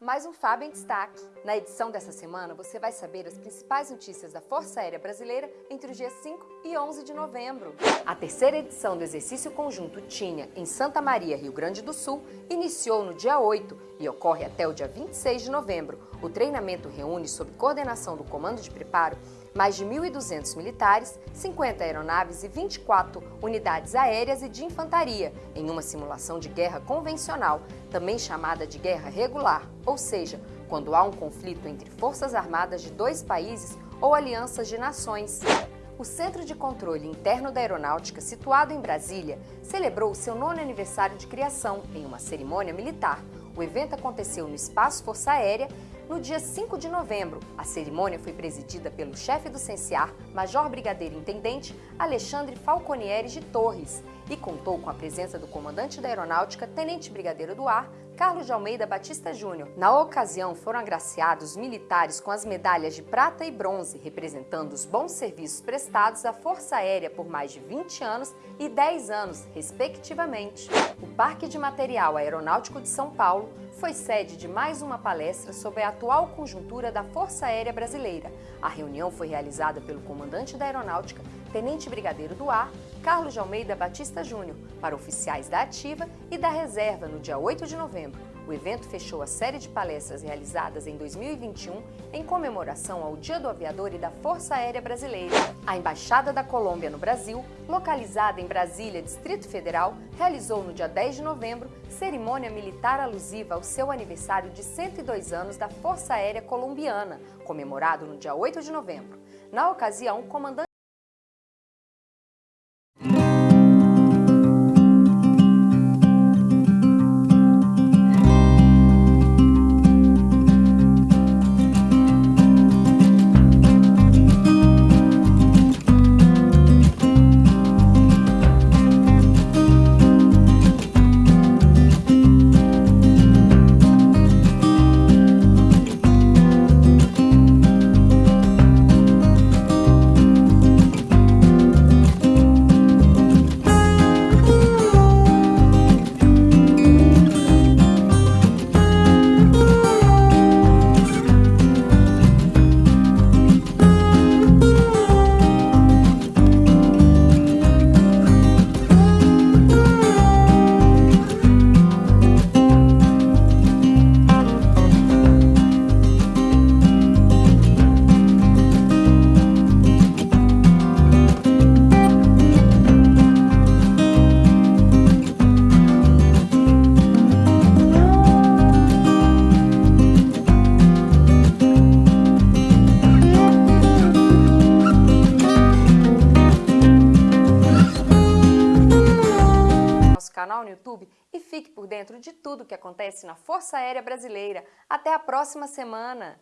mais um Fábio em Destaque. Na edição dessa semana, você vai saber as principais notícias da Força Aérea Brasileira entre os dias 5 e 11 de novembro. A terceira edição do exercício conjunto TINHA, em Santa Maria, Rio Grande do Sul, iniciou no dia 8 e ocorre até o dia 26 de novembro. O treinamento reúne, sob coordenação do Comando de Preparo, mais de 1.200 militares, 50 aeronaves e 24 unidades aéreas e de infantaria, em uma simulação de guerra convencional, também chamada de guerra regular, ou seja, quando há um conflito entre forças armadas de dois países ou alianças de nações. O Centro de Controle Interno da Aeronáutica, situado em Brasília, celebrou seu nono aniversário de criação em uma cerimônia militar. O evento aconteceu no Espaço Força Aérea no dia 5 de novembro, a cerimônia foi presidida pelo chefe do CENSIAR, Major Brigadeiro Intendente Alexandre Falconieri de Torres, e contou com a presença do comandante da Aeronáutica, Tenente Brigadeiro do Ar, Carlos de Almeida Batista Júnior. Na ocasião, foram agraciados militares com as medalhas de prata e bronze, representando os bons serviços prestados à Força Aérea por mais de 20 anos e 10 anos, respectivamente. O Parque de Material Aeronáutico de São Paulo foi sede de mais uma palestra sobre a atual conjuntura da Força Aérea Brasileira. A reunião foi realizada pelo comandante da Aeronáutica, Tenente Brigadeiro do Ar, Carlos de Almeida Batista Júnior, para oficiais da Ativa e da Reserva no dia 8 de novembro. O evento fechou a série de palestras realizadas em 2021 em comemoração ao Dia do Aviador e da Força Aérea Brasileira. A Embaixada da Colômbia no Brasil, localizada em Brasília, Distrito Federal, realizou no dia 10 de novembro cerimônia militar alusiva ao seu aniversário de 102 anos da Força Aérea Colombiana, comemorado no dia 8 de novembro. Na ocasião, comandante canal no YouTube e fique por dentro de tudo que acontece na Força Aérea Brasileira. Até a próxima semana!